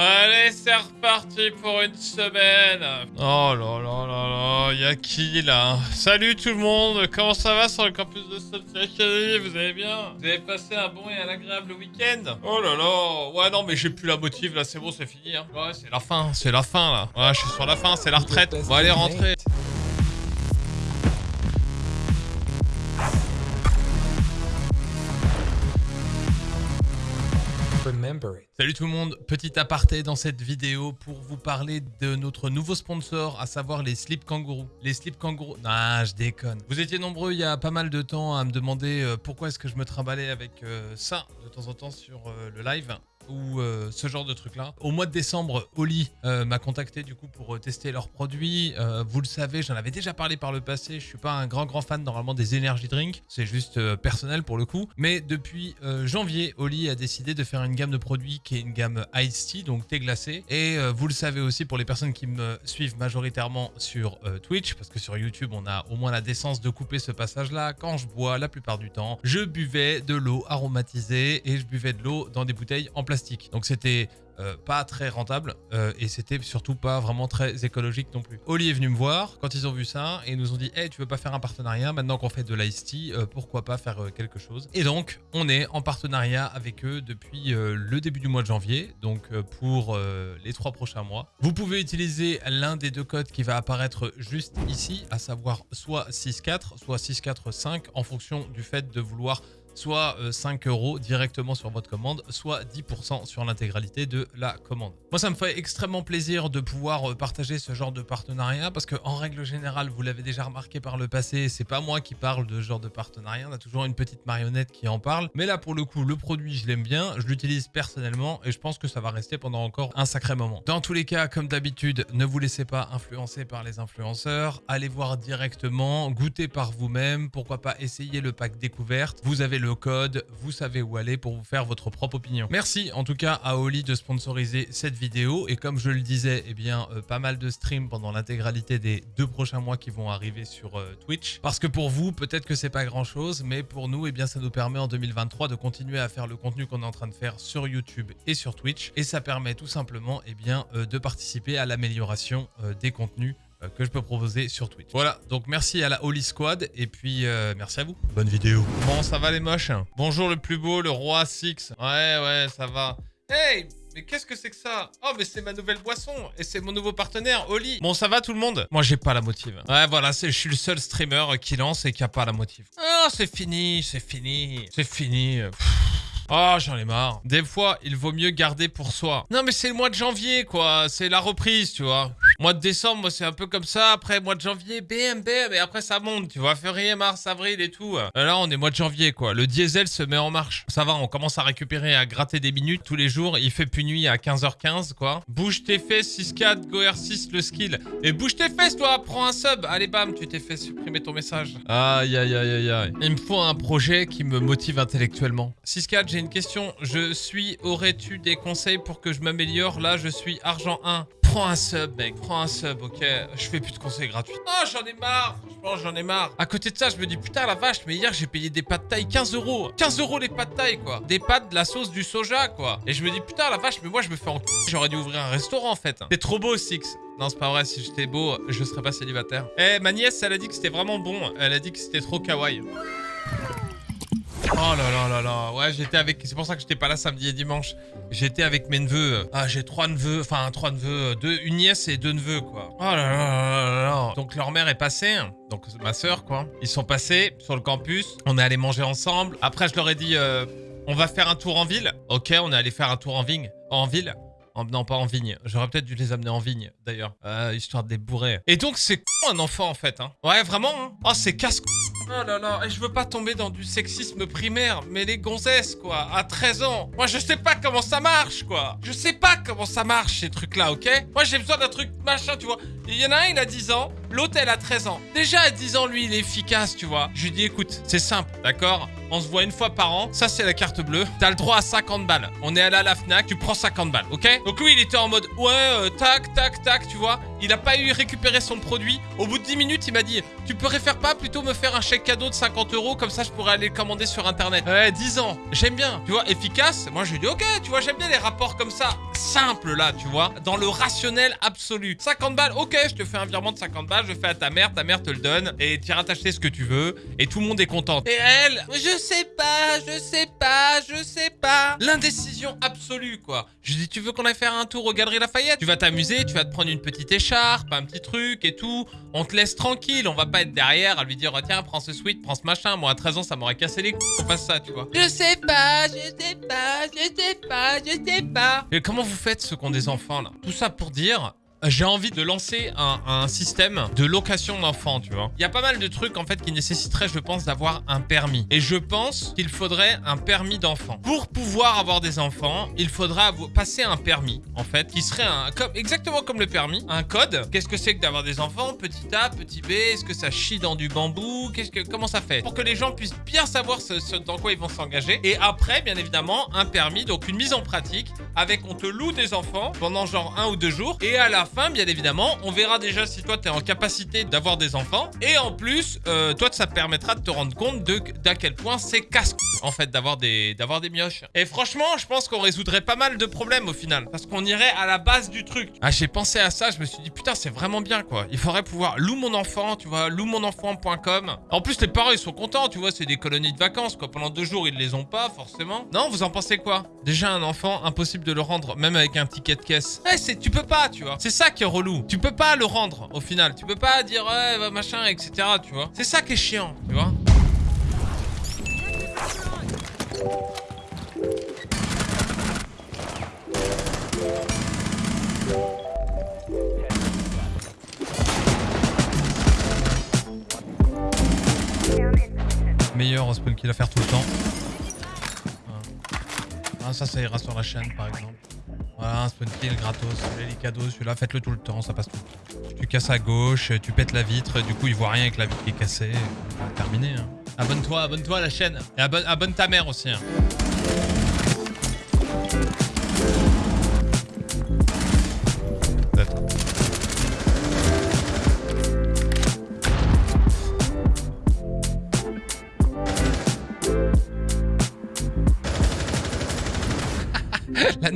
Allez, c'est reparti pour une semaine. Oh là là là là, y'a qui là Salut tout le monde, comment ça va sur le campus de Academy Vous allez bien Vous avez passé un bon et un agréable week-end Oh là là, ouais non mais j'ai plus la motive là, c'est bon, c'est fini. Hein. Ouais, c'est la fin, c'est la fin là. Ouais, je suis sur la fin, c'est la retraite. On va aller rentrer. Salut tout le monde, petit aparté dans cette vidéo pour vous parler de notre nouveau sponsor, à savoir les Slip Kangourou. Les Slip Kangourou... Ah, je déconne. Vous étiez nombreux il y a pas mal de temps à me demander euh, pourquoi est-ce que je me trimballais avec euh, ça de temps en temps sur euh, le live ou euh, ce genre de truc là. Au mois de décembre, Oli euh, m'a contacté du coup pour euh, tester leurs produits. vous le savez, j'en avais déjà parlé par le passé. Je suis pas un grand grand fan normalement des energy drinks, c'est juste personnel pour le coup. Mais depuis janvier, Oli a décidé de faire une gamme de produits qui est une gamme Ice Tea, donc thé glacé. Et vous le savez aussi pour les personnes qui me suivent majoritairement sur Twitch, parce que sur YouTube on a au moins la décence de couper ce passage là. Quand je bois, la plupart du temps, je buvais de l'eau aromatisée et je buvais de l'eau dans des bouteilles en plastique donc c'était euh, pas très rentable euh, et c'était surtout pas vraiment très écologique non plus. Oli est venu me voir quand ils ont vu ça et nous ont dit Hey, tu veux pas faire un partenariat Maintenant qu'on fait de l'ice tea, euh, pourquoi pas faire quelque chose? Et donc, on est en partenariat avec eux depuis le début du mois de janvier, donc pour les trois prochains mois. Vous pouvez utiliser l'un des deux codes qui va apparaître juste ici, à savoir soit 6.4, soit 6.4.5 en fonction du fait de vouloir soit 5 euh, euros directement sur votre commande, soit 10% sur l'intégralité de la commande. Moi, ça me fait extrêmement plaisir de pouvoir euh, partager ce genre de partenariat parce que en règle générale, vous l'avez déjà remarqué par le passé, c'est pas moi qui parle de ce genre de partenariat, on a toujours une petite marionnette qui en parle. Mais là, pour le coup, le produit, je l'aime bien, je l'utilise personnellement et je pense que ça va rester pendant encore un sacré moment. Dans tous les cas, comme d'habitude, ne vous laissez pas influencer par les influenceurs, allez voir directement, goûtez par vous-même, pourquoi pas essayer le pack découverte. Vous avez le code, vous savez où aller pour vous faire votre propre opinion. Merci en tout cas à Oli de sponsoriser cette vidéo et comme je le disais, eh bien euh, pas mal de streams pendant l'intégralité des deux prochains mois qui vont arriver sur euh, Twitch. Parce que pour vous, peut-être que c'est pas grand chose, mais pour nous, eh bien ça nous permet en 2023 de continuer à faire le contenu qu'on est en train de faire sur YouTube et sur Twitch et ça permet tout simplement eh bien euh, de participer à l'amélioration des contenus que je peux proposer sur Twitch. Voilà, donc merci à la Holy Squad et puis euh, merci à vous. Bonne vidéo. Bon, ça va les moches? Bonjour le plus beau, le roi Six. Ouais, ouais, ça va. Hey mais qu'est-ce que c'est que ça? Oh, mais c'est ma nouvelle boisson et c'est mon nouveau partenaire, Oli. Bon, ça va tout le monde? Moi, j'ai pas la motive. Ouais, voilà, je suis le seul streamer qui lance et qui a pas la motive. Ah, c'est fini, c'est fini, c'est fini. Oh, j'en ai marre. Des fois, il vaut mieux garder pour soi. Non, mais c'est le mois de janvier, quoi. C'est la reprise, tu vois. Mois de décembre, moi, c'est un peu comme ça. Après, mois de janvier, bam, bam. Et après, ça monte, tu vois. Février, mars, avril et tout. Là, on est mois de janvier, quoi. Le diesel se met en marche. Ça va, on commence à récupérer, à gratter des minutes tous les jours. Il fait plus nuit à 15h15, quoi. Bouge tes fesses, 6-4, Go R6, le skill. Et bouge tes fesses, toi. Prends un sub. Allez, bam, tu t'es fait supprimer ton message. Aïe, aïe, aïe, aïe, aïe. Il me faut un projet qui me motive intellectuellement. 6-4, j'ai une question. Je suis, aurais-tu des conseils pour que je m'améliore? Là, je suis argent 1. Prends un sub, mec. Prends un sub, ok Je fais plus de conseils gratuits. Oh, j'en ai marre. Franchement, j'en ai marre. À côté de ça, je me dis, putain, la vache, mais hier, j'ai payé des pâtes taille 15 euros. 15 euros les pâtes taille, quoi. Des pâtes, de la sauce, du soja, quoi. Et je me dis, putain, la vache, mais moi, je me fais en J'aurais dû ouvrir un restaurant, en fait. C'est trop beau, Six. Non, c'est pas vrai. Si j'étais beau, je serais pas célibataire. Eh, ma nièce, elle a dit que c'était vraiment bon. Elle a dit que c'était trop kawaii. Oh là là là là. Ouais, j'étais avec... C'est pour ça que j'étais pas là samedi et dimanche. J'étais avec mes neveux. Ah, j'ai trois neveux. Enfin, trois neveux. Deux, une nièce et deux neveux, quoi. Oh là là là là Donc, leur mère est passée. Donc, ma soeur, quoi. Ils sont passés sur le campus. On est allé manger ensemble. Après, je leur ai dit... Euh, on va faire un tour en ville. Ok, on est allé faire un tour en vigne. En ville? Non, pas en vigne. J'aurais peut-être dû les amener en vigne, d'ailleurs. Euh, histoire de les bourrer. Et donc, c'est un enfant, en fait. Hein. Ouais, vraiment. Hein. Oh, c'est casse Oh là là, et je veux pas tomber dans du sexisme primaire, mais les gonzesses, quoi, à 13 ans. Moi, je sais pas comment ça marche, quoi. Je sais pas comment ça marche, ces trucs-là, ok? Moi, j'ai besoin d'un truc machin, tu vois. Il y en a un, il a 10 ans, L'autre, elle a 13 ans. Déjà, à 10 ans, lui, il est efficace, tu vois. Je lui dis, écoute, c'est simple, d'accord? On se voit une fois par an. Ça, c'est la carte bleue. T'as le droit à 50 balles. On est allé à la FNAC, tu prends 50 balles, ok? Donc lui, il était en mode, ouais, euh, tac, tac, tac, tu vois. Il a pas eu récupéré son produit. Au bout de 10 minutes, il m'a dit, tu préfères pas plutôt me faire un chèque cadeau de 50 euros? Comme ça, je pourrais aller le commander sur Internet. Ouais, 10 ans. J'aime bien. Tu vois, efficace? Moi, je lui dis, ok, tu vois, j'aime bien les rapports comme ça. Simple, là, tu vois. Dans le rationnel absolu. 50 balles, ok, je te fais un virement de 50 balles. Je fais à ta mère, ta mère te le donne. Et tu iras t'acheter ce que tu veux. Et tout le monde est content. Et elle, je sais pas, je sais pas, je sais pas. L'indécision absolue, quoi. Je dis, tu veux qu'on aille faire un tour au Galeries Lafayette? Tu vas t'amuser, tu vas te prendre une petite écharpe, un petit truc et tout. On te laisse tranquille, on va pas être derrière à lui dire, oh, tiens, prends ce sweat, prends ce machin. Moi, à 13 ans, ça m'aurait cassé les couilles qu'on fasse ça, tu vois. Je sais pas, je sais pas, je sais pas, je sais pas. Et comment vous faites ceux qui ont des enfants, là? Tout ça pour dire, j'ai envie de lancer un, système de location d'enfants, tu vois. Il y a pas mal de trucs, en fait, qui nécessiteraient, je pense, d'avoir un permis. Et je pense qu'il faudrait un permis d'enfant. Pour pouvoir avoir des enfants, il faudra passer un permis, en fait, qui serait un, comme, exactement comme le permis, un code. Qu'est-ce que c'est que d'avoir des enfants? Petit A, petit B, est-ce que ça chie dans du bambou? Que, Comment ça fait? Pour que les gens puissent bien savoir dans quoi ils vont s'engager. Et après, bien évidemment, un permis, donc une mise en pratique, avec on te loue des enfants pendant genre un ou deux jours. Et à la fin, bien évidemment, on verra déjà si toi, tu es en capacité d'avoir des enfants. Et en plus, euh, toi, ça te permettra de te rendre compte de d'à quel point c'est casse en fait, d'avoir des, des mioches. Et franchement, je pense qu'on résoudrait pas mal de problèmes au final. Parce qu'on irait à la base du truc. Ah, j'ai pensé à ça, je me suis dit, putain, c'est vraiment bien, quoi. Il faudrait pouvoir loue mon enfant, tu vois, loumonenfant.com. En plus, les parents, ils sont contents, tu vois, c'est des colonies de vacances, quoi. Pendant deux jours, ils les ont pas, forcément. Non, vous en pensez quoi? Déjà, un enfant, impossible de le rendre, même avec un ticket de caisse. Eh, c'est, tu peux pas, tu vois. C'est ça qui est relou. Tu peux pas le rendre, au final. Tu peux pas dire, ouais, bah, machin, etc., tu vois. C'est ça qui est chiant, tu vois. Meilleur spawn kill à faire tout le temps. Ah, ça, ça ira sur la chaîne par exemple. Voilà, un spawn kill gratos, cadeaux, celui-là, faites-le tout le temps, ça passe tout. Tu casses à gauche, tu pètes la vitre, du coup il voit rien avec la vitre qui est cassée. Terminé. Hein. Abonne-toi, abonne-toi à la chaîne. Et abonne, abonne ta mère aussi. Hein.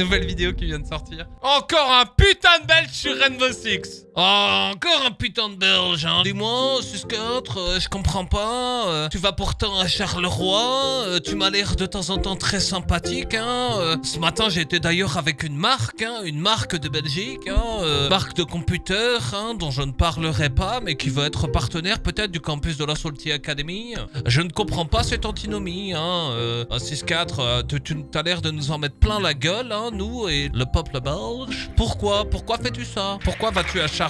Nouvelle vidéo qui vient de sortir. Encore un putain de belge sur Rainbow Six. Oh, encore un putain de belge, hein. Dis-moi, 6-4, euh, je comprends pas. Euh, tu vas pourtant à Charleroi. Euh, tu m'as l'air de temps en temps très sympathique, hein. ce matin, été d'ailleurs avec une marque, hein, une marque de Belgique, hein, marque de computer, hein, dont je ne parlerai pas, mais qui va être partenaire peut-être du campus de la Salty Academy. Je ne comprends pas cette antinomie, hein. 6-4, tu, tu as l'air de nous en mettre plein la gueule, hein, nous et le peuple belge. Pourquoi? Pourquoi fais-tu ça? Pourquoi vas-tu à Charleroi,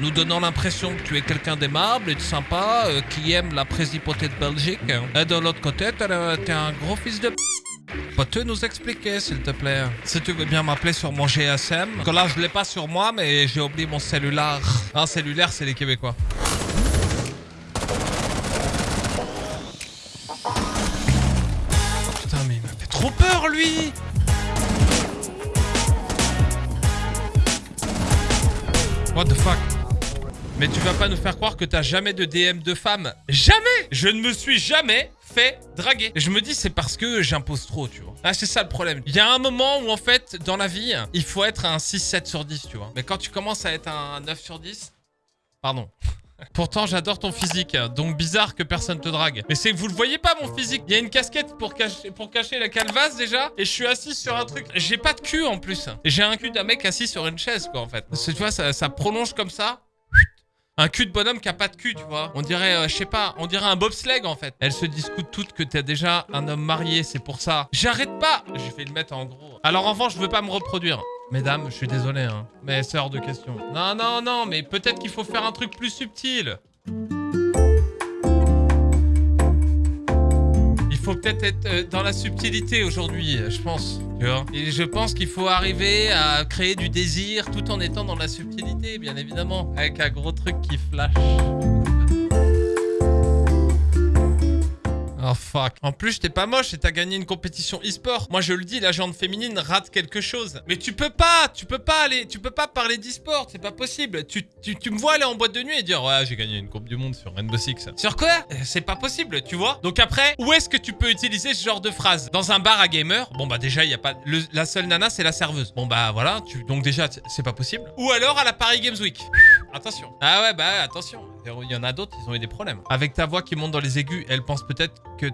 nous donnant l'impression que tu es quelqu'un d'aimable et de sympa, euh, qui aime la présipauté de Belgique Et de l'autre côté, t'es un gros fils de... Peux-tu nous expliquer, s'il te plaît? Si tu veux bien m'appeler sur mon GSM. Que là, je l'ai pas sur moi, mais j'ai oublié mon cellulaire. Un cellulaire, c'est les Québécois. What the fuck? Mais tu vas pas nous faire croire que t'as jamais de DM de femme Jamais Je ne me suis jamais fait draguer. Je me dis c'est parce que j'impose trop, tu vois. Ah, c'est ça le problème. Il y a un moment où en fait, dans la vie, il faut être un 6-7 sur 10, tu vois. Mais quand tu commences à être un 9 sur 10... Pardon. Pourtant, j'adore ton physique, donc bizarre que personne te drague. Mais c'est que vous le voyez pas, mon physique. Il y a une casquette pour cacher, la calvasse, déjà, et je suis assis sur un truc. J'ai pas de cul, en plus. J'ai un cul d'un mec assis sur une chaise, quoi, en fait. Tu vois, ça, prolonge comme ça. Un cul de bonhomme qui a pas de cul, tu vois. On dirait, euh, je sais pas, on dirait un bobsleigh en fait. Elles se discutent toutes que t'es déjà un homme marié, c'est pour ça. J'arrête pas Je vais le mettre en gros. Alors en revanche, je veux pas me reproduire. Mesdames, je suis désolé, hein. Mais c'est hors de question. Non, non, non, mais peut-être qu'il faut faire un truc plus subtil. Il faut peut-être être euh, dans la subtilité aujourd'hui, je pense. Et je pense qu'il faut arriver à créer du désir tout en étant dans la subtilité, bien évidemment. Avec un gros truc qui flash. Oh fuck. En plus, t'es pas moche et t'as gagné une compétition e-sport. Moi, je le dis, la jante féminine rate quelque chose. Mais tu peux pas, tu peux pas aller, tu peux pas parler d'e-sport, c'est pas possible. Tu, tu, tu, me vois aller en boîte de nuit et dire ouais, j'ai gagné une coupe du monde sur Rainbow Six. Sur quoi? Euh, C'est pas possible, tu vois. Donc après, où est-ce que tu peux utiliser ce genre de phrase? Dans un bar à gamer? Bon bah déjà, il y a pas la seule nana, c'est la serveuse. Bon bah voilà, tu donc déjà c'est pas possible. Ou alors à la Paris Games Week. Attention. Ah ouais, bah attention. Il y en a d'autres, ils ont eu des problèmes. Avec ta voix qui monte dans les aigus, elle pense peut-être que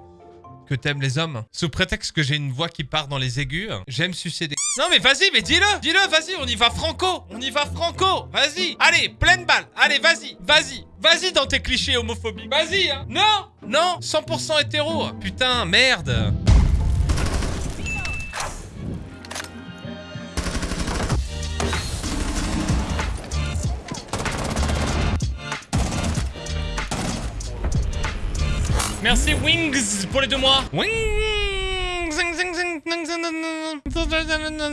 que t'aimes les hommes. Sous prétexte que j'ai une voix qui part dans les aigus, j'aime sucer des... Non mais vas-y, mais dis-le Dis-le, vas-y, on y va franco On y va franco Vas-y. Allez, pleine balle Allez, vas-y Vas-y Vas-y dans tes clichés homophobiques Vas-y hein. Non Non 100% hétéro. Putain, merde Merci Wings pour les deux mois. Wings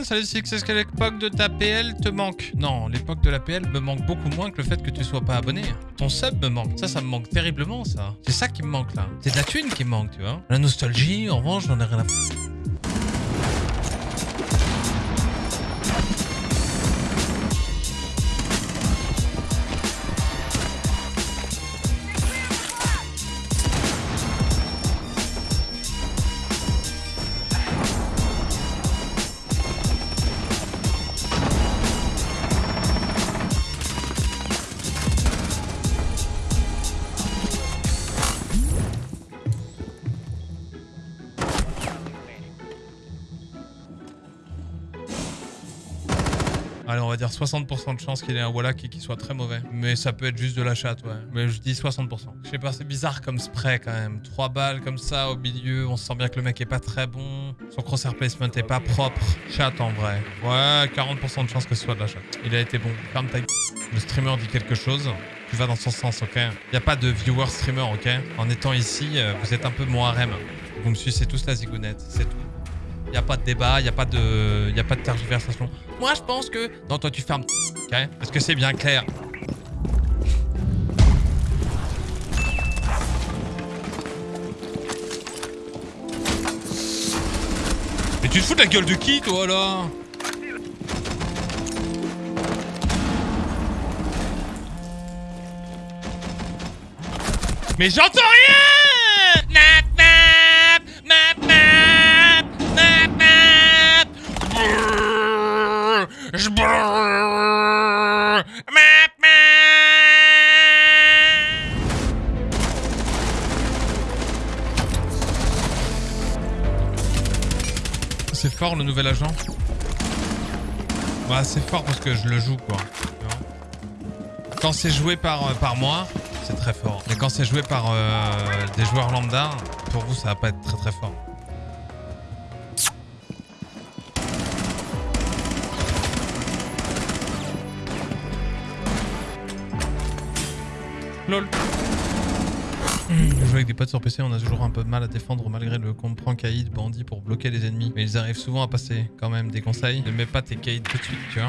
Salut Six, est-ce que l'époque de ta PL te manque? Non, l'époque de la PL me manque beaucoup moins que le fait que tu sois pas abonné. Ton sub me manque. Ça, ça me manque terriblement, ça. C'est ça qui me manque, là. C'est de la thune qui me manque, tu vois. La nostalgie, en revanche, j'en ai rien à Allez, on va dire 60% de chance qu'il ait un Wallach et qu'il soit très mauvais. Mais ça peut être juste de la chatte, ouais. Mais je dis 60%. Je sais pas, c'est bizarre comme spray quand même. Trois balles comme ça au milieu, on sent bien que le mec est pas très bon. Son crosshair placement est pas propre. Chat en vrai. Ouais, 40% de chance que ce soit de la chatte. Il a été bon. Ferme ta Le streamer dit quelque chose. Tu vas dans son sens, ok? Il a pas de viewer streamer, ok? En étant ici, euh, vous êtes un peu mon harem. Vous me sucez tous la zigounette, c'est tout. Il n'y a pas de débat, il n'y a, pas de... y a pas de tergiversation. Moi, je pense que... Non, toi, tu fermes... Ok? Est-ce que c'est bien clair. Mais tu te fous de la gueule de qui, toi, là? Mais j'entends rien le nouvel agent Bah c'est fort parce que je le joue quoi. Quand c'est joué par, euh, par moi, c'est très fort. Mais quand c'est joué par euh, des joueurs lambda, pour vous ça va pas être très très fort. LOL. Je joue avec des potes sur PC, on a toujours un peu mal à défendre malgré le comprend caïd bandit pour bloquer les ennemis. Mais ils arrivent souvent à passer quand même des conseils. Ne mets pas tes caïds tout de suite, tu vois.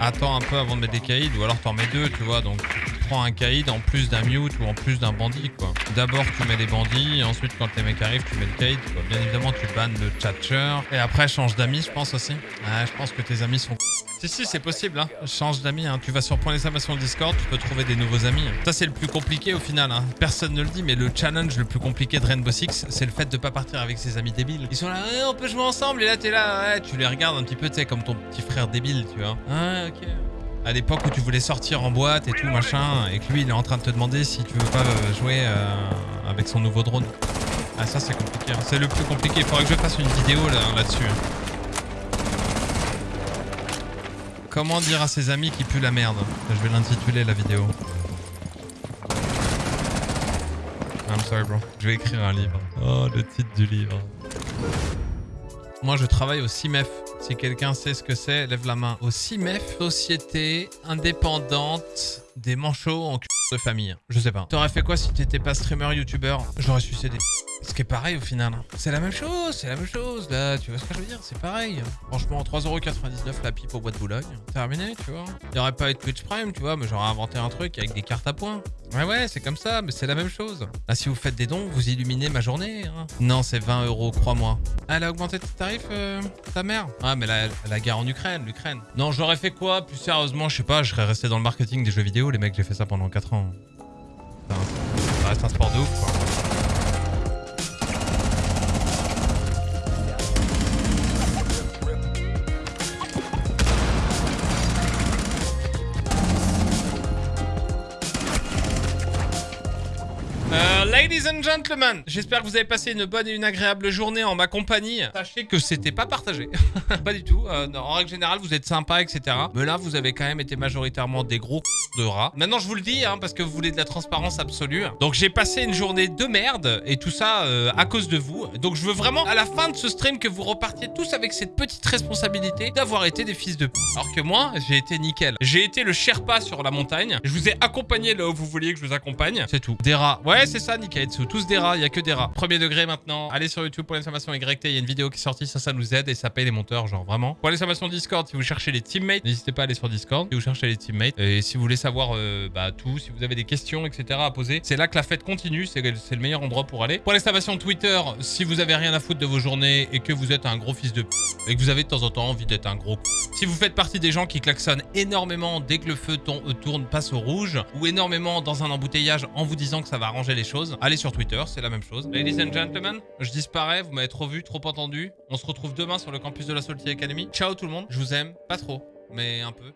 Attends un peu avant de mettre des caïds ou alors t'en mets deux, tu vois. Donc prends un caïd en plus d'un mute ou en plus d'un bandit, quoi. D'abord tu mets les bandits, et ensuite quand les mecs arrivent, tu mets le caïd, quoi. Bien évidemment, tu bannes le chatcher. Et après, change d'amis, je pense aussi. Ah, je pense que tes amis sont si, si, c'est possible. Hein. Change d'amis. Hein. Tu vas sur point d'exclamation Discord, tu peux trouver des nouveaux amis. Ça, c'est le plus compliqué au final. Hein. Personne ne le dit, mais le challenge le plus compliqué de Rainbow Six, c'est le fait de pas partir avec ses amis débiles. Ils sont là, on peut jouer ensemble, et là, t'es là, ouais, tu les regardes un petit peu, tu sais, comme ton petit frère débile, tu vois. Ah, ok. À l'époque où tu voulais sortir en boîte et tout, machin, et que lui, il est en train de te demander si tu veux pas euh, jouer euh, avec son nouveau drone. Ah, ça, c'est compliqué. Hein. C'est le plus compliqué. Il faudrait que je fasse une vidéo là-dessus. Là Comment dire à ses amis qu'il pue la merde? Je vais l'intituler la vidéo. I'm sorry bro. Je vais écrire un livre. Oh, le titre du livre. Moi, je travaille au CIMEF. Si quelqu'un sait ce que c'est, lève la main. Au CIMEF, Société Indépendante des Manchots en de famille. Je sais pas. T'aurais fait quoi si t'étais pas streamer, youtubeur J'aurais sucédé. Ce qui est pareil au final. C'est la même chose, c'est la même chose là. Tu vois ce que je veux dire? C'est pareil. Franchement, 3,99€ la pipe au bois de Boulogne. Terminé, tu vois. Il pas eu de Twitch Prime, tu vois, mais j'aurais inventé un truc avec des cartes à points. Ouais, ouais, c'est comme ça, mais c'est la même chose. Là, si vous faites des dons, vous illuminez ma journée. Hein. Non, c'est 20 euros, crois-moi. Elle a augmenté tes tarifs, euh, ta mère? Ah, mais la, la guerre en Ukraine, l'Ukraine. Non, j'aurais fait quoi? Plus sérieusement, je sais pas, je serais resté dans le marketing des jeux vidéo. Les mecs, j'ai fait ça pendant 4 ans. Ça reste un sport de ouf, quoi. Ladies and gentlemen, j'espère que vous avez passé une bonne et une agréable journée en ma compagnie. Sachez que c'était pas partagé. pas du tout. Euh, en règle générale, vous êtes sympa, etc. Mais là, vous avez quand même été majoritairement des gros de rats. Maintenant, je vous le dis, hein, parce que vous voulez de la transparence absolue. Donc, j'ai passé une journée de merde et tout ça euh, à cause de vous. Donc, je veux vraiment, à la fin de ce stream, que vous repartiez tous avec cette petite responsabilité d'avoir été des fils de p. Alors que moi, j'ai été nickel. J'ai été le Sherpa sur la montagne. Je vous ai accompagné là où vous vouliez que je vous accompagne. C'est tout. Des rats. Ouais, c'est ça, nickel. Tous des rats, il y a que des rats. Premier degré maintenant. Allez sur YouTube pour l'information YT, il y a une vidéo qui est sortie, ça, ça nous aide et ça paye les monteurs, genre vraiment. Pour l'information Discord, si vous cherchez les teammates, n'hésitez pas à aller sur Discord si vous cherchez les teammates. Et si vous voulez savoir euh, bah, tout, si vous avez des questions, etc. à poser, c'est là que la fête continue, c'est le meilleur endroit pour aller. Pour l'exclamation Twitter, si vous avez rien à foutre de vos journées et que vous êtes un gros fils de p et que vous avez de temps en temps envie d'être un gros Si vous faites partie des gens qui klaxonnent énormément dès que le feu euh, tourne, passe au rouge, ou énormément dans un embouteillage en vous disant que ça va arranger les choses, allez sur Twitter, c'est la même chose. Ladies and gentlemen, je disparais, vous m'avez trop vu, trop entendu. On se retrouve demain sur le campus de la Salty Academy. Ciao tout le monde, je vous aime, pas trop, mais un peu.